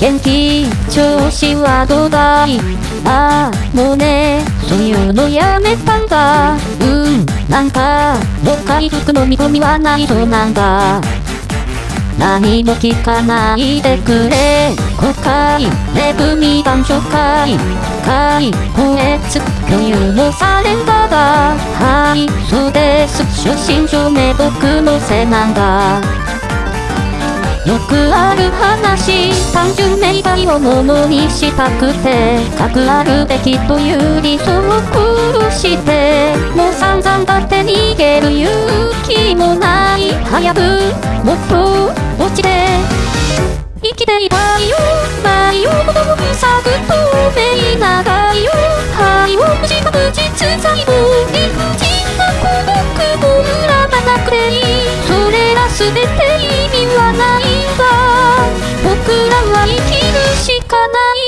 元気調子はどうだい?ああもうねそういうのやめたんだ。うんなんかもう回復の見込みはないそうなんだ。何も聞かないでくれ。誤解レブミ談初回。解放越共有もされただ。はいそうです。出身証明僕のせいなんだ。よくある話単純明快をものにしたくて核あるべきという理想を殺してもう散々だって逃げる勇気もない早くもっと落ちて生きていたいよ前を子供ふさぐ透明長いよ肺を無事確実細胞理不尽な孤独も恨まなくていいそれら全て意味はないい。